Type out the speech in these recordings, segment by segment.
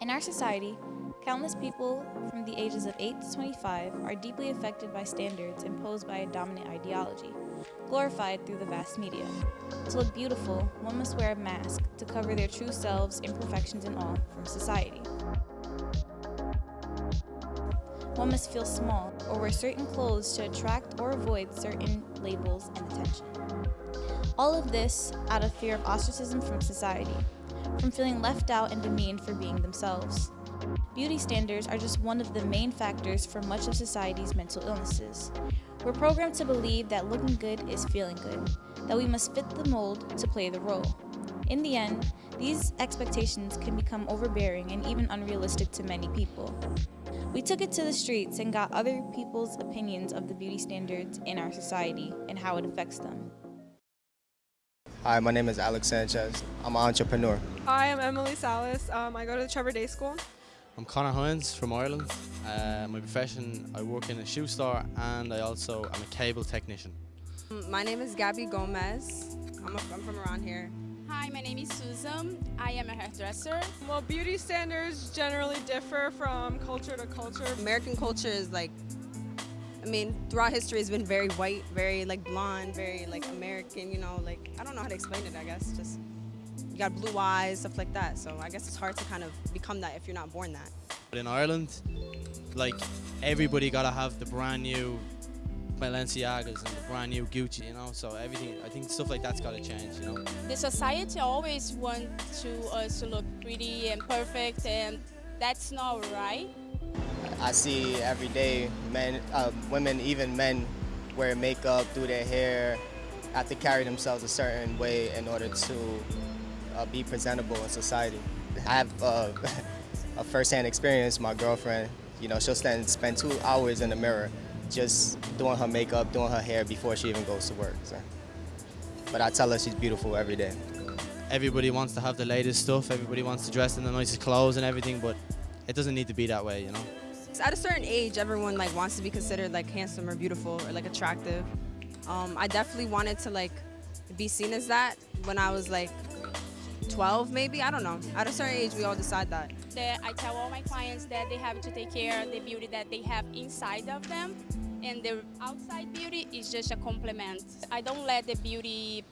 In our society, countless people from the ages of 8 to 25 are deeply affected by standards imposed by a dominant ideology, glorified through the vast media. To look beautiful, one must wear a mask to cover their true selves, imperfections and all, from society. One must feel small or wear certain clothes to attract or avoid certain labels and attention. All of this out of fear of ostracism from society, from feeling left out and demeaned for being themselves. Beauty standards are just one of the main factors for much of society's mental illnesses. We're programmed to believe that looking good is feeling good, that we must fit the mold to play the role. In the end, these expectations can become overbearing and even unrealistic to many people. We took it to the streets and got other people's opinions of the beauty standards in our society and how it affects them. Hi, my name is Alex Sanchez. I'm an entrepreneur. Hi, I'm Emily Salas. Um, I go to the Trevor Day School. I'm Connor Hines from Ireland. Uh, my profession, I work in a shoe store and I also am a cable technician. My name is Gabby Gomez. I'm, a, I'm from around here. Hi, my name is Susan. I am a hairdresser. Well, beauty standards generally differ from culture to culture. American culture is like, I mean, throughout history it's been very white, very like blonde, very like American, you know, like, I don't know how to explain it, I guess, just you got blue eyes, stuff like that. So I guess it's hard to kind of become that if you're not born that. But in Ireland, like everybody gotta have the brand new Balenciagas and the brand new Gucci, you know. So everything, I think stuff like that's gotta change, you know. The society always wants to us to look pretty and perfect, and that's not right. I see every day men, uh, women, even men wear makeup, do their hair, have to carry themselves a certain way in order to uh, be presentable in society. I have uh, a first-hand experience. My girlfriend, you know, she'll stand, spend two hours in the mirror just doing her makeup, doing her hair before she even goes to work. So. But I tell her she's beautiful every day. Everybody wants to have the latest stuff, everybody wants to dress in the nicest clothes and everything, but it doesn't need to be that way, you know? At a certain age, everyone like wants to be considered like handsome or beautiful or like attractive. Um, I definitely wanted to like be seen as that when I was like 12 maybe, I don't know. At a certain age, we all decide that. I tell all my clients that they have to take care of the beauty that they have inside of them and the outside beauty is just a compliment. I don't let the beauty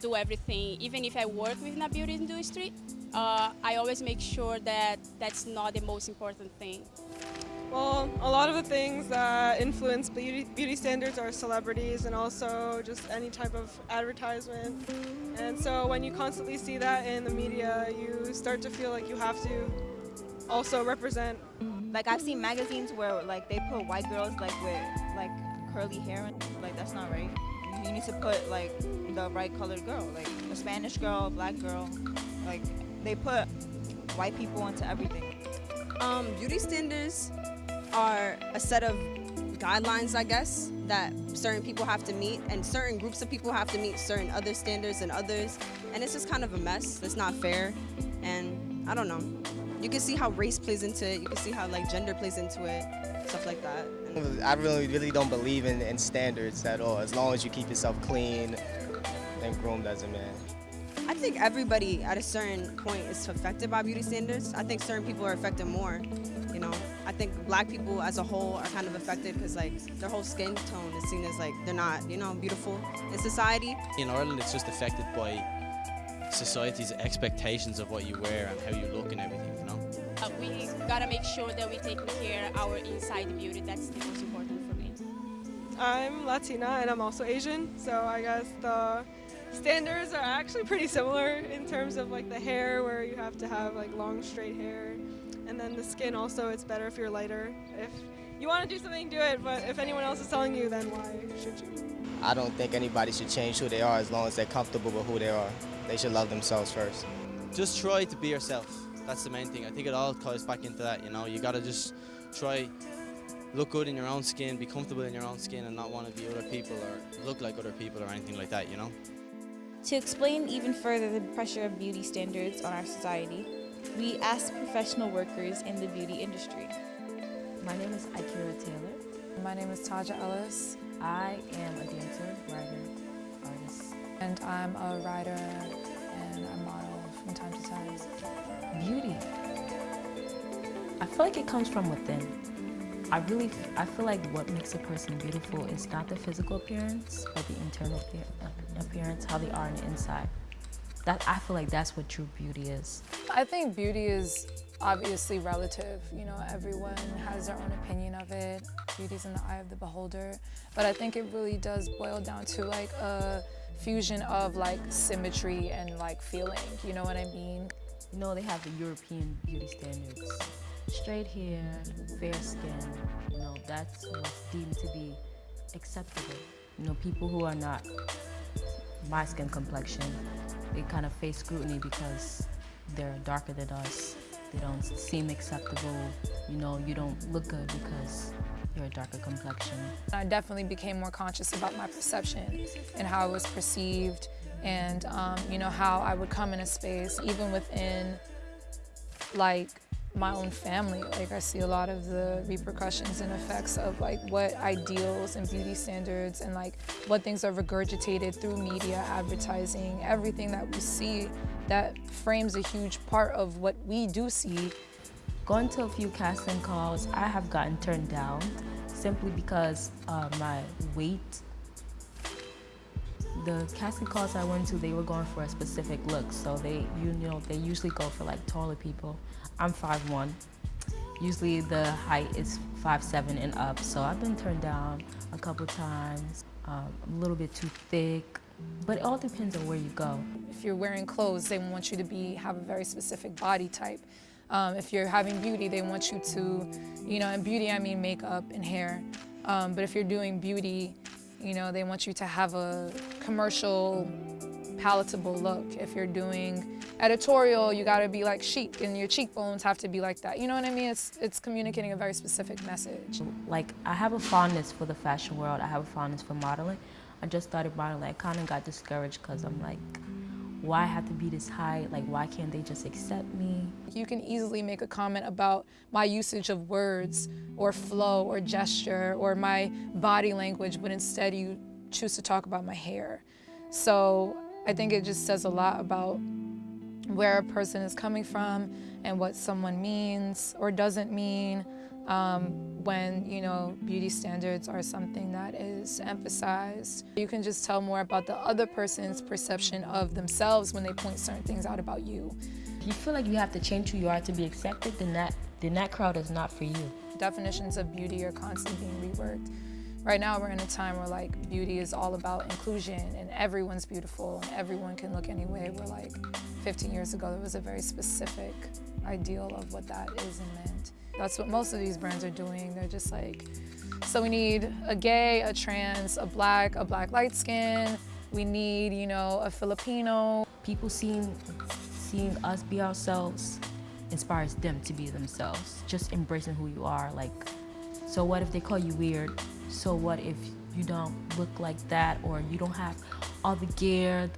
do everything. Even if I work within a beauty industry, uh, I always make sure that that's not the most important thing. Well, a lot of the things that influence beauty, beauty standards are celebrities and also just any type of advertisement. And so when you constantly see that in the media, you start to feel like you have to also represent. Like I've seen magazines where like they put white girls like with like curly hair and like that's not right. You need to put like the right colored girl, like a Spanish girl, a black girl. Like they put white people into everything. Um, beauty standards are a set of guidelines, I guess, that certain people have to meet and certain groups of people have to meet certain other standards and others. And it's just kind of a mess. It's not fair. And I don't know. You can see how race plays into it. You can see how like gender plays into it, stuff like that. I really, really don't believe in, in standards at all. As long as you keep yourself clean and groomed as a man. I think everybody at a certain point is affected by beauty standards. I think certain people are affected more, you know. I think black people as a whole are kind of affected because like their whole skin tone is seen as like they're not, you know, beautiful in society. In Ireland, it's just affected by society's expectations of what you wear and how you look and everything, you know. Uh, we gotta make sure that we take care of our inside beauty. That's the most important for me. I'm Latina and I'm also Asian, so I guess the standards are actually pretty similar in terms of like the hair where you have to have like long straight hair and then the skin also it's better if you're lighter. If you want to do something, do it, but if anyone else is telling you, then why should you? I don't think anybody should change who they are as long as they're comfortable with who they are. They should love themselves first. Just try to be yourself. That's the main thing. I think it all ties back into that, you know. You gotta just try look good in your own skin, be comfortable in your own skin and not want to be other people or look like other people or anything like that, you know? To explain even further the pressure of beauty standards on our society, we asked professional workers in the beauty industry. My name is Akira Taylor. My name is Taja Ellis. I am a dancer, writer, artist. And I'm a writer and a model from time to time. Beauty I feel like it comes from within. I really, I feel like what makes a person beautiful is not the physical appearance, but the internal uh, appearance, how they are on the inside. That I feel like that's what true beauty is. I think beauty is obviously relative. You know, everyone has their own opinion of it. Beauty's in the eye of the beholder. But I think it really does boil down to like a fusion of like symmetry and like feeling. You know what I mean? You know, they have the European beauty standards. Straight hair, fair skin, you know, that's what's deemed to be acceptable. You know, people who are not my skin complexion, they kind of face scrutiny because they're darker than us. They don't seem acceptable. You know, you don't look good because you're a darker complexion. I definitely became more conscious about my perception and how I was perceived and, um, you know, how I would come in a space, even within, like, my own family. Like I see a lot of the repercussions and effects of like what ideals and beauty standards and like what things are regurgitated through media, advertising, everything that we see that frames a huge part of what we do see. Going to a few casting calls, I have gotten turned down simply because uh, my weight the casting calls I went to, they were going for a specific look. So they, you know, they usually go for like taller people. I'm 5'1". Usually the height is 5'7 and up. So I've been turned down a couple times. Um, a little bit too thick, but it all depends on where you go. If you're wearing clothes, they want you to be have a very specific body type. Um, if you're having beauty, they want you to, you know, and beauty I mean makeup and hair. Um, but if you're doing beauty, you know, they want you to have a commercial, palatable look. If you're doing editorial, you gotta be like chic and your cheekbones have to be like that. You know what I mean? It's, it's communicating a very specific message. Like, I have a fondness for the fashion world. I have a fondness for modeling. I just started modeling. I kind of got discouraged because I'm like, why I have to be this high? Like, why can't they just accept me? You can easily make a comment about my usage of words or flow or gesture or my body language, but instead you choose to talk about my hair. So I think it just says a lot about where a person is coming from and what someone means or doesn't mean um, when you know beauty standards are something that is emphasized. You can just tell more about the other person's perception of themselves when they point certain things out about you. If you feel like you have to change who you are to be accepted, then that, then that crowd is not for you. Definitions of beauty are constantly being reworked. Right now we're in a time where like beauty is all about inclusion and everyone's beautiful and everyone can look any way. Where like 15 years ago there was a very specific ideal of what that is and meant. That's what most of these brands are doing. They're just like, so we need a gay, a trans, a black, a black light skin. We need, you know, a Filipino. People seeing, seeing us be ourselves inspires them to be themselves. Just embracing who you are. Like, so what if they call you weird? So what if you don't look like that or you don't have all the gear?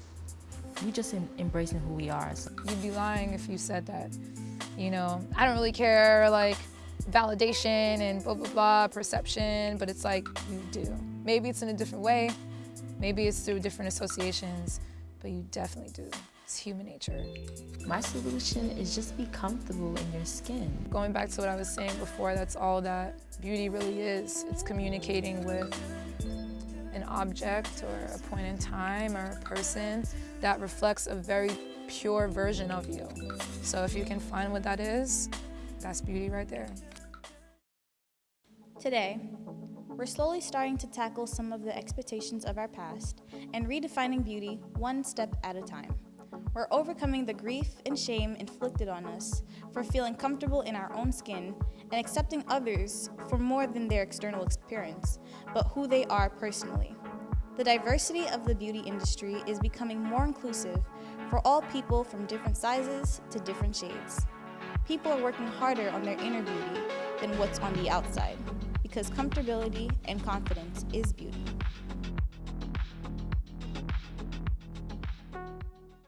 We just embracing who we are. So. You'd be lying if you said that. You know, I don't really care like validation and blah, blah, blah, perception, but it's like you do. Maybe it's in a different way. Maybe it's through different associations, but you definitely do. It's human nature. My solution is just be comfortable in your skin. Going back to what I was saying before, that's all that beauty really is. It's communicating with an object or a point in time or a person that reflects a very pure version of you. So if you can find what that is, that's beauty right there. Today, we're slowly starting to tackle some of the expectations of our past and redefining beauty one step at a time. We're overcoming the grief and shame inflicted on us for feeling comfortable in our own skin and accepting others for more than their external appearance, but who they are personally. The diversity of the beauty industry is becoming more inclusive for all people from different sizes to different shades. People are working harder on their inner beauty than what's on the outside because comfortability and confidence is beauty.